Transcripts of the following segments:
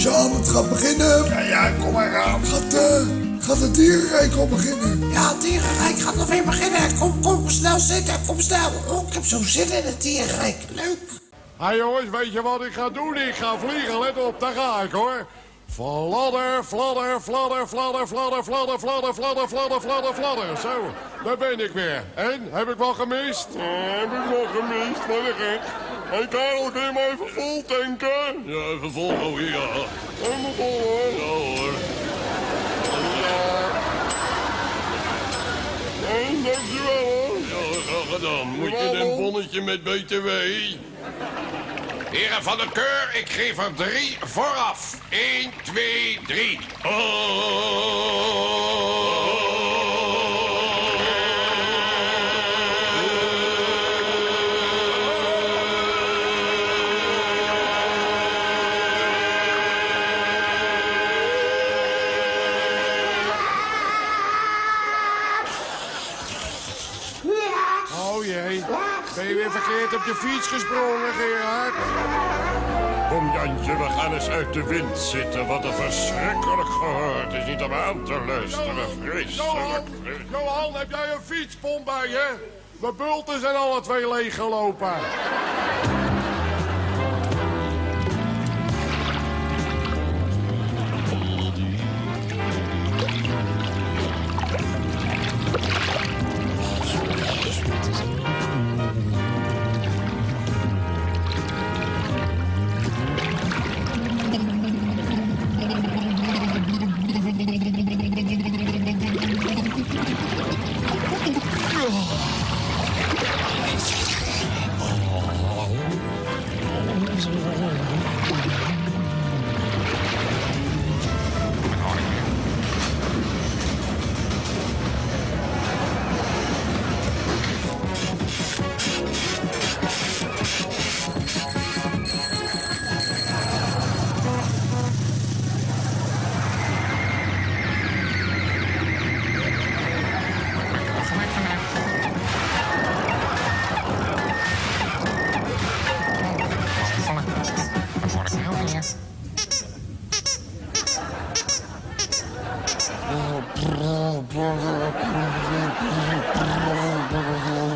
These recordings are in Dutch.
Sjan, het gaat beginnen. Ja, ja, kom maar aan. Gaat, eh, gaat het dierenrijk al beginnen? Ja, het dierenrijk gaat nog weer beginnen. Kom, kom snel zitten. Kom snel. Oh, ik heb zo zin in het dierenrijk. Leuk. Hé jongens, weet je wat ik ga doen? Ik ga vliegen, let op, daar ga ik hoor. Fladder, fladder, fladder, fladder, fladder, fladder, fladder, fladder, fladder, fladder, fladder. Zo, daar ben ik weer. En, heb ik wat gemist? Ja, heb ik wat gemist, wat een gek. Hé Karel, kun je maar even vol tanken? Ja, even vol, oh ja. Helemaal vol hoor. Ja hoor. Ja. Dankjewel hoor. Ja, graag gedaan. Moet je een bonnetje met BTW? Heren van de keur, ik geef er drie vooraf. 1, 2, 3. Oh jee, ben je weer verkeerd op de fiets gesprongen, Gerard? Kom Jantje, we gaan eens uit de wind zitten. Wat een verschrikkelijk gehoor. Het is niet om aan te luisteren. Vreselijk. Johan, Johan, heb jij een fietspomp bij je? Mijn bulten zijn alle twee leeggelopen.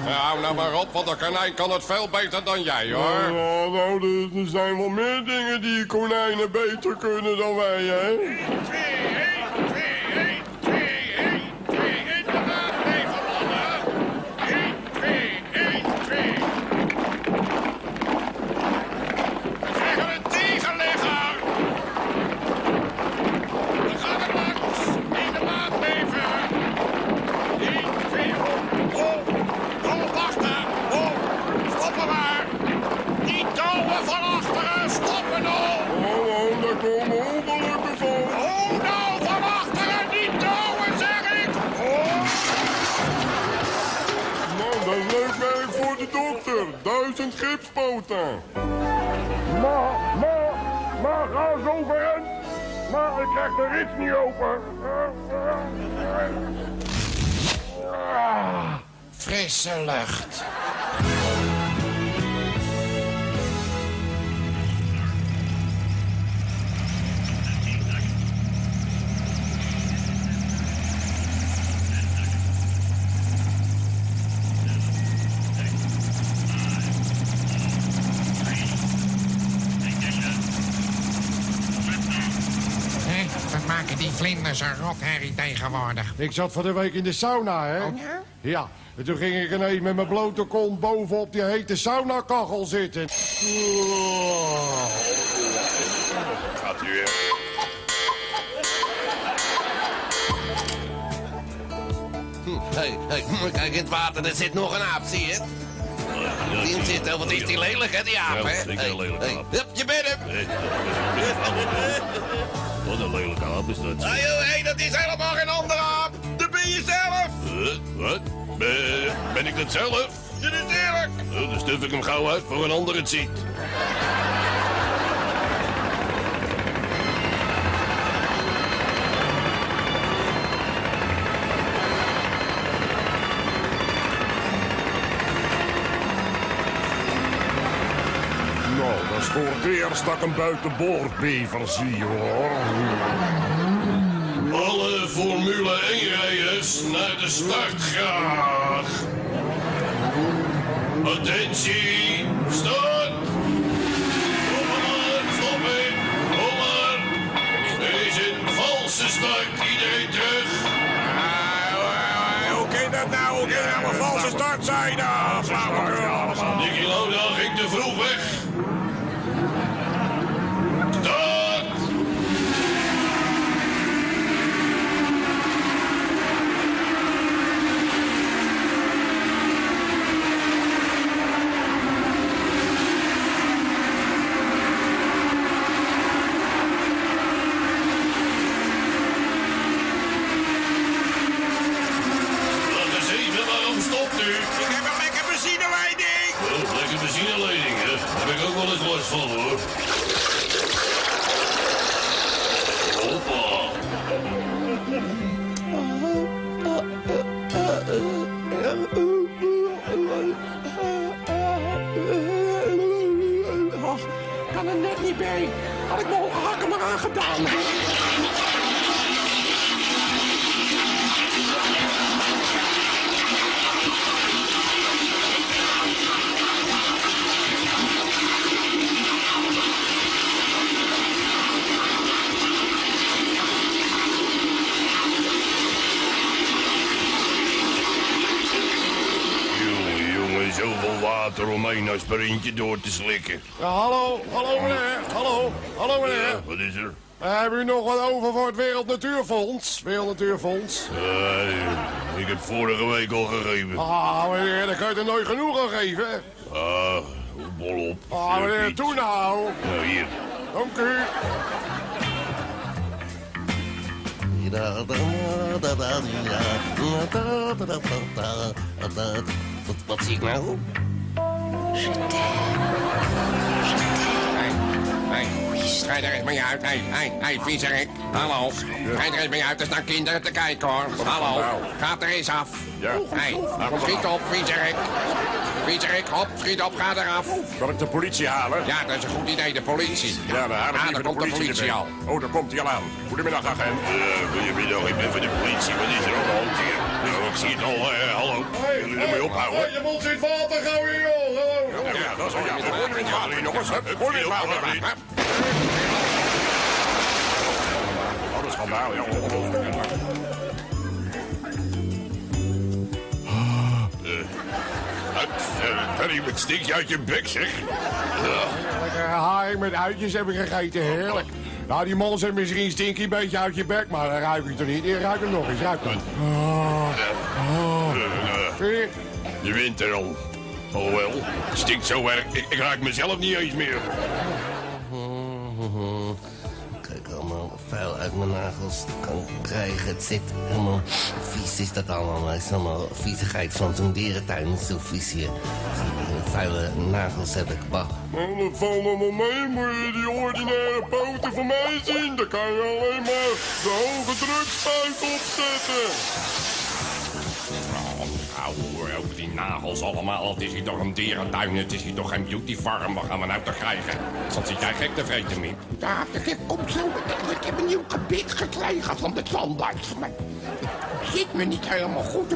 Hou nou maar op, want de konijn kan het veel beter dan jij, hoor. Ja, nou, er, er zijn wel meer dingen die konijnen beter kunnen dan wij, hè? zijn gipspoten. Maar, maar, maar ga zo over. Maar ik krijg de rit niet open. Ah, frisse lucht. Wat maken die vlinders een rotherrie tegenwoordig? Ik zat van de week in de sauna, hè? Oh, ja? Ja, en toen ging ik ineens met mijn blote kont bovenop die hete saunakachel zitten. Gaat u weer. Hé, hey, kijk in het water, er zit nog een aap, zie je? Oh, wat is die lelijk, hè, die aap, Ja, hè? Hey, een lelijke hey, aap. Hup, je bent hem! Wat een lelijke aap is dat. Hé, hey, hey, dat is helemaal geen andere aap! Dat ben je zelf! Wat? Ben, ben ik dat zelf? Dat is eerlijk! Nou, dan stuf ik hem gauw uit voor een ander het ziet. Voor het eerst dat ik een buitenboordbever zie, hoor. Alle Formule 1-rijders naar de start graag. Attentie, start! Kom maar, stoppen, kom maar. Is een valse start, iedereen terug. Hoe kan dat nou? Hoe kan nou een valse start zijn? Ah, van, hoor. Och, kan er net niet bij. Had ik hoge hakken maar aangedaan. Water om aspirintje door te slikken. Ja, hallo, hallo meneer, hallo, hallo meneer. Wat is er? Uh, hebben u nog wat over voor het Wereld Natuurfonds? Wereld Natuurfonds. Eh, ik heb vorige week al gegeven. Ah, meneer, dan kan je er nooit genoeg aan geven. Ah, bol op. Ah, meneer, toe nou. Nou, hier. Dank u. Wat, wat zie ik nou? Hey, hey, ga er eens mee uit. Hey, hey, hey, viezerik. Hallo. Ga er eens mee uit. Er staan kinderen te kijken, hoor. Hallo. Ga er eens af. Ja. Hey, schiet op, viezerik. Viezerik, hop, schiet op, ga eraf. Kan ik de politie halen? Ja, dat is een goed idee, de politie. Ja, dan ik Ah, daar komt de politie al. Oh, daar komt hij al aan. Goedemiddag, agent. Uh, goedemiddag, ik ben van de politie. Wat is er aan de hand hier? Ik zie het al. eh, hallo. Jullie ermee ophouden? Je mond zit water, gauw hier, joh. Hallo. Ja, dat is ja. Het water hier, jongens. Het water. Hup. Wat een schandaal, ja. ongelooflijk. Harry, wat stinkt je uit je bek, zeg. Lekker haai met uitjes heb ik gegeten, heerlijk. Nou, die mannen zijn misschien stinky een beetje uit je bek, maar dan ruik ik toch niet. Ik ruik hem nog eens, ruik hem. Oh, oh. Vind je? Je wint er al. Alhoewel, het stinkt zo erg. Ik, ik raak mezelf niet eens meer. Kijk, allemaal vuil uit mijn nagels kan krijgen. Het zit helemaal vies is dat allemaal. Het is allemaal viezigheid van zo'n dierentuin. Zo vies hier. Vuile nagels heb ik. Nou, dat valt allemaal mee. Moet je die ordinaire poten van mij zien? Dan kan je alleen maar de hoge drukspuit opzetten. Nou, hoor, ook die nagels allemaal. Het is hier toch een dierentuin. Het is hier toch geen beautyfarm. Wat gaan we nou te krijgen? Wat zit jij gek te vreten, Miep? Ja, ik heb, op zo, ik heb een nieuw gebit gekregen van de tandarts. Maar het zit me niet helemaal goed.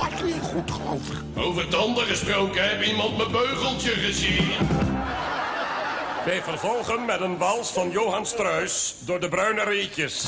Past niet goed, geloof ik. Over tanden gesproken, heb iemand mijn beugeltje gezien? Wij vervolgen met een wals van Johan Struis door de bruine reetjes.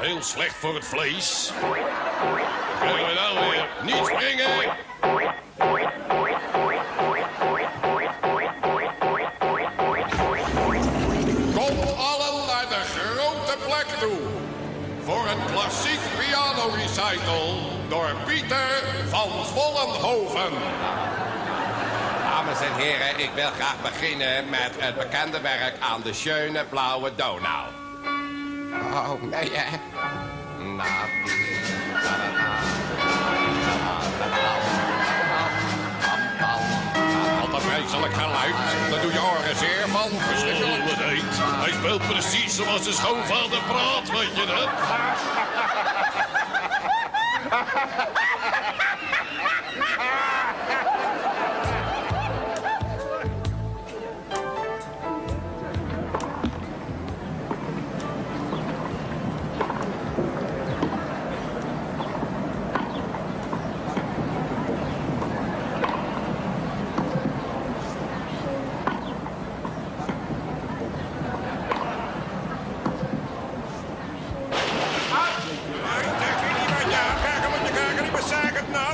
Heel slecht voor het vlees. Krijgen we nou weer? Niet springen! Kom allen naar de grote plek toe. Voor een klassiek piano recital door Pieter Hoven. Dames en heren, ik wil graag beginnen met het bekende werk aan de schöne blauwe Donau. Oh, nee, hè? Na, Wat een vreselijk geluid. Daar doe je oren zeer van. Verschrikkelijk. heet. Hij speelt precies zoals zijn schoonvader praat, weet je dat?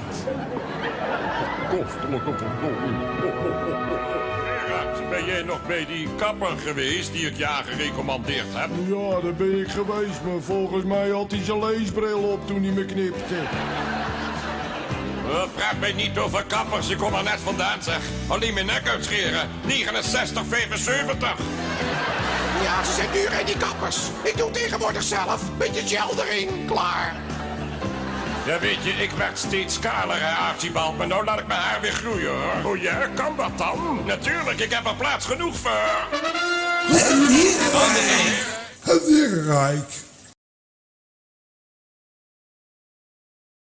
Bezaak het nat. Gerard, ben jij nog bij die kapper geweest die ik ja gerecommandeerd heb? Ja, daar ben ik geweest, maar volgens mij had hij zijn leesbril op toen hij me knipte. Uh, vraag mij niet over kappers, ik kom er net vandaan zeg. Alleen mijn nek uitscheren. 69, 75. Ja, ze zijn duur, hè, die kappers. Ik doe tegenwoordig zelf. Beetje gel erin, klaar. Ja, weet je, ik werd steeds kaler, hè, Archibald. Maar nou laat ik mijn haar weer groeien, hoor. Oh ja, kan dat dan? Natuurlijk, ik heb er plaats genoeg voor. Het dierenrijk. Het dierenrijk.